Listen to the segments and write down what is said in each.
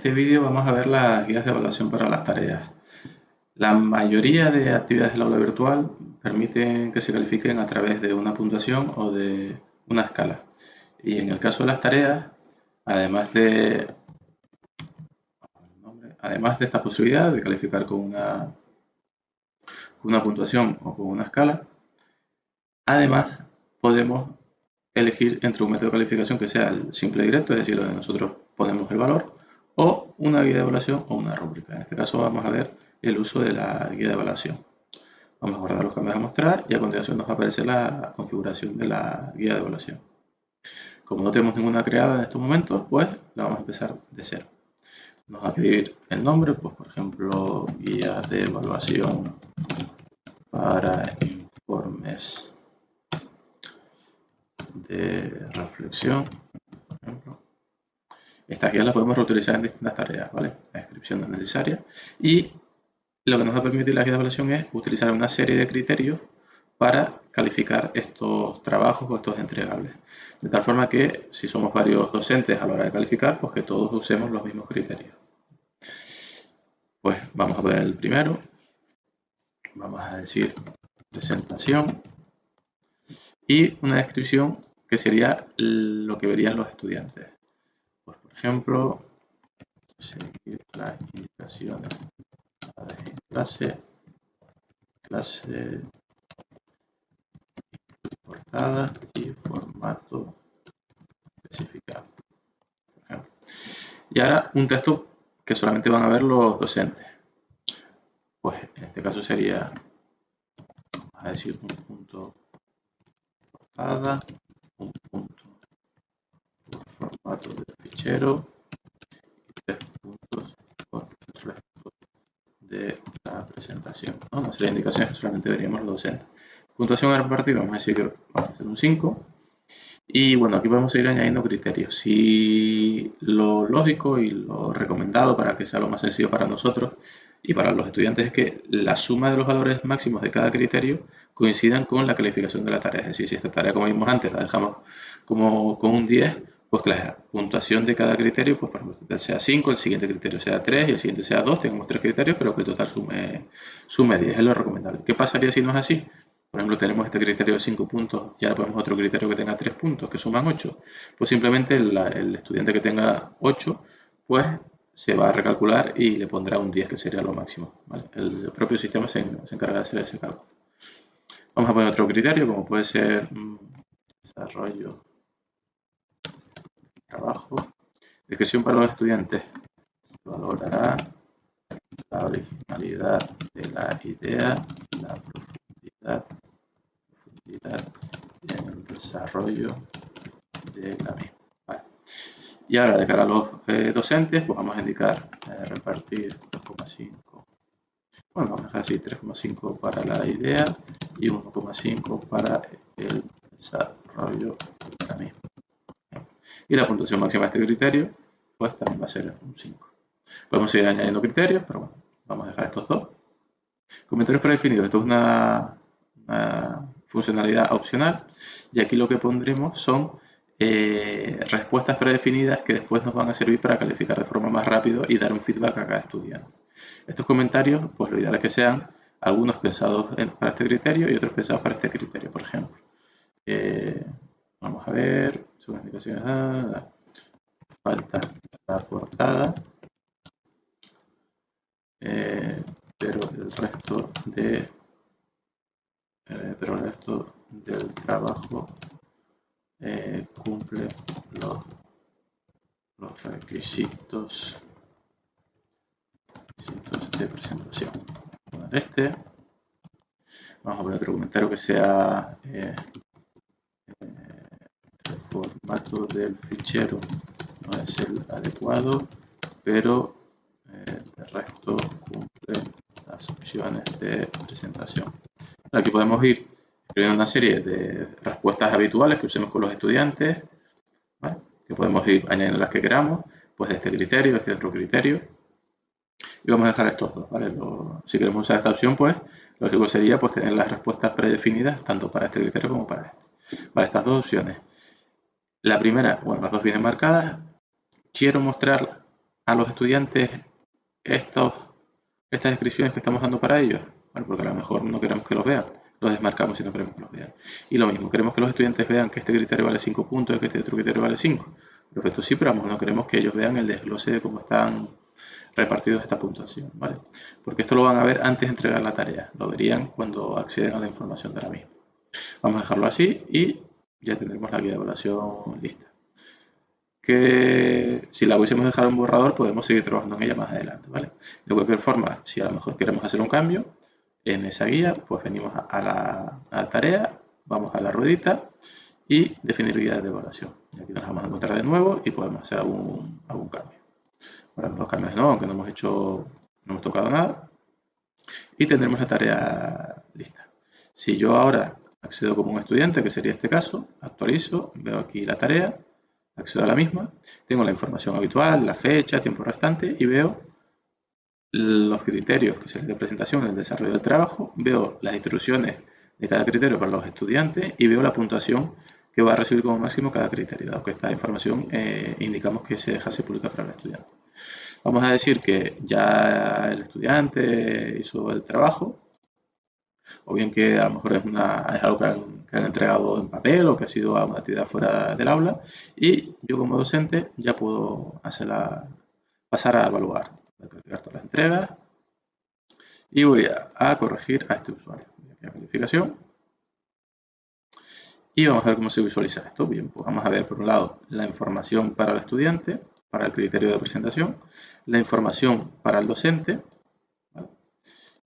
este vídeo vamos a ver las guías de evaluación para las tareas. La mayoría de actividades del aula virtual permiten que se califiquen a través de una puntuación o de una escala. Y en el caso de las tareas, además de, además de esta posibilidad de calificar con una, con una puntuación o con una escala, además podemos elegir entre un método de calificación que sea el simple directo, es decir, donde nosotros ponemos el valor, o una guía de evaluación o una rúbrica. En este caso vamos a ver el uso de la guía de evaluación. Vamos a guardar los cambios a mostrar y a continuación nos va a aparecer la configuración de la guía de evaluación. Como no tenemos ninguna creada en estos momentos, pues la vamos a empezar de cero. Nos va a pedir el nombre, pues por ejemplo, guía de evaluación para informes de reflexión, por ejemplo. Estas guías las podemos reutilizar en distintas tareas, ¿vale? La descripción no es necesaria. Y lo que nos va a permitir la guía de evaluación es utilizar una serie de criterios para calificar estos trabajos o estos entregables. De tal forma que si somos varios docentes a la hora de calificar, pues que todos usemos los mismos criterios. Pues vamos a ver el primero. Vamos a decir presentación y una descripción que sería lo que verían los estudiantes. Ejemplo, seguir las indicaciones clase, clase portada y formato especificado. Y ahora un texto que solamente van a ver los docentes. Pues en este caso sería, a decir, un punto un punto formato de fichero y tres puntos por el resto de la presentación. Una serie de indicaciones que solamente veríamos los docentes. Puntuación al partido, vamos a decir que vamos a hacer un 5. Y bueno, aquí podemos ir añadiendo criterios. Si lo lógico y lo recomendado para que sea lo más sencillo para nosotros y para los estudiantes es que la suma de los valores máximos de cada criterio coincidan con la calificación de la tarea. Es decir, si esta tarea, como vimos antes, la dejamos como con un 10, pues que la puntuación de cada criterio, pues por ejemplo, sea 5, el siguiente criterio sea 3 y el siguiente sea 2, tenemos tres criterios, pero que el total sume, sume 10, es lo recomendable. ¿Qué pasaría si no es así? Por ejemplo, tenemos este criterio de 5 puntos y ahora ponemos otro criterio que tenga 3 puntos, que suman 8. Pues simplemente el, estudiante que tenga 8, pues se va a recalcular y le pondrá un 10, que sería lo máximo. El propio sistema se, encarga de hacer ese cálculo. Vamos a poner otro criterio, como puede ser mm, desarrollo, trabajo. Descripción para los estudiantes. Valorará la originalidad de la idea, la profundidad en el desarrollo de la misma. Y ahora, de cara a los eh, docentes, pues vamos a indicar eh, repartir 2,5. Bueno, vamos a dejar así 3,5 para la idea y 1,5 para el desarrollo de la misma. Y la puntuación máxima de este criterio, pues también va a ser un 5. Podemos seguir añadiendo criterios, pero bueno, vamos a dejar estos dos. Comentarios predefinidos. Esto es una funcionalidad opcional y aquí lo que pondremos son eh, respuestas predefinidas que después nos van a servir para calificar de forma más rápido y dar un feedback a cada estudiante. Estos comentarios, pues lo ideal es que sean algunos pensados para este criterio y otros pensados para este criterio, por ejemplo. Eh, vamos a ver, según indicaciones, ah, falta la portada, eh, pero el resto de eh, pero el resto del trabajo eh, cumple los, los requisitos, de presentación. Este, vamos a poner otro comentario que sea formato del fichero no es el adecuado, pero el resto cumple las opciones de presentación. Aquí podemos ir escribiendo una serie de respuestas habituales que usemos con los estudiantes, que podemos ir añadiendo las que queramos, pues de este criterio, de este otro criterio. Y vamos a dejar estos dos. si queremos usar esta opción, pues lo lógico sería pues, tener las respuestas predefinidas tanto para este criterio como para este. Para estas dos opciones. La primera, bueno, las dos vienen marcadas. Quiero mostrar a los estudiantes estas descripciones que estamos dando para ellos? porque a lo mejor no queremos que los vean. Los desmarcamos si no queremos que los vean. Y lo mismo, queremos que los estudiantes vean que este criterio vale 5 puntos y que este otro criterio vale 5. Perfecto, sí, pero no queremos que ellos vean el desglose de cómo están repartidos esta puntuación, ¿vale? Porque esto lo van a ver antes de entregar la tarea. Lo verían cuando acceden a la información de la misma. Vamos a dejarlo así y ya tendremos la guía de evaluación lista. Que si la hubiésemos dejado en borrador, podemos seguir trabajando en ella más adelante, ¿vale? De cualquier forma, si a lo mejor queremos hacer un cambio, en esa guía, pues venimos a la, tarea, vamos a la ruedita y definir guía de evaluación. Y aquí nos vamos a encontrar de nuevo y podemos hacer algún, algún cambio. Ahora los cambios no, aunque no hemos hecho, no hemos tocado nada. Y tendremos la tarea lista. Si yo ahora accedo como un estudiante, que sería este caso, actualizo, veo aquí la tarea, accedo a la misma, tengo la información habitual, la fecha, tiempo restante y veo los criterios que se de presentación en el desarrollo del trabajo, veo las instrucciones de cada criterio para los estudiantes y veo la puntuación que va a recibir como máximo cada criterio, dado que esta información eh, indicamos que se deja se publica para el estudiante. Vamos a decir que ya el estudiante hizo el trabajo, o bien que a lo mejor es, una, es algo que han, entregado en papel o que ha sido una actividad fuera del aula, y yo como docente ya puedo hacerla, pasar a evaluar. Voy a calcular todas las entregas y voy a, corregir a este usuario. Voy a calificación. Y vamos a ver cómo se visualiza esto. Bien, pues vamos a ver por un lado la información para el estudiante, para el criterio de presentación, la información para el docente,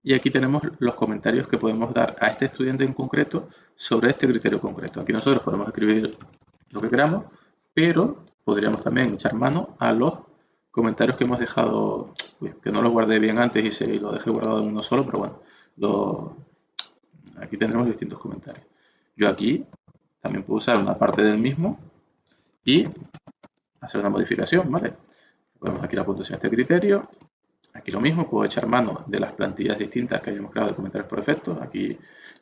y aquí tenemos los comentarios que podemos dar a este estudiante en concreto sobre este criterio concreto. Aquí nosotros podemos escribir lo que queramos, pero podríamos también echar mano a los comentarios que hemos dejado, que no los guardé bien antes y, se, lo dejé guardado en uno solo, pero bueno, aquí tendremos distintos comentarios. Yo aquí también puedo usar una parte del mismo y hacer una modificación, ¿vale? Ponemos aquí la puntuación de este criterio. Aquí lo mismo, puedo echar mano de las plantillas distintas que hayamos creado de comentarios por defecto. Aquí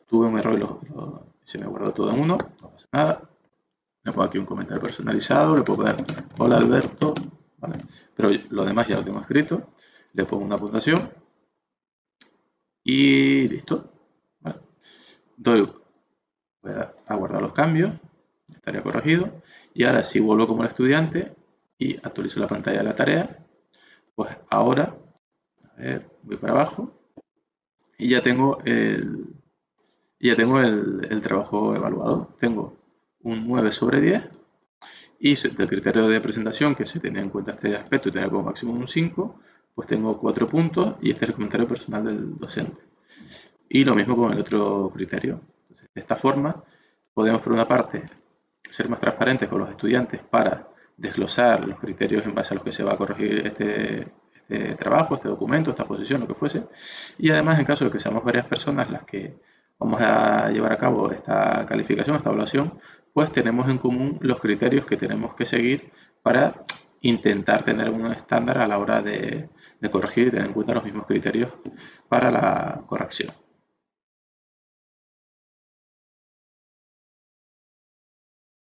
tuve un error y se me guardó todo en uno, no pasa nada. Le pongo aquí un comentario personalizado, le puedo poner, hola Alberto, pero lo demás ya lo tengo escrito. Le pongo una puntuación y listo. Doy, voy a guardar los cambios, estaría corregido. Y ahora si vuelvo como el estudiante y actualizo la pantalla de la tarea, pues ahora, voy para abajo y ya tengo el, ya tengo el, el trabajo evaluado. Tengo un 9 sobre 10 y del criterio de presentación que se tenía en cuenta este aspecto y tenía como máximo un 5, pues tengo 4 puntos y este es el comentario personal del docente. Y lo mismo con el otro criterio. de esta forma, podemos por una parte ser más transparentes con los estudiantes para desglosar los criterios en base a los que se va a corregir este, este trabajo, este documento, esta posición, lo que fuese. Y además, en caso de que seamos varias personas las que vamos a llevar a cabo esta calificación, esta evaluación, pues tenemos en común los criterios que tenemos que seguir para intentar tener un estándar a la hora de, de corregir y tener en cuenta los mismos criterios para la corrección.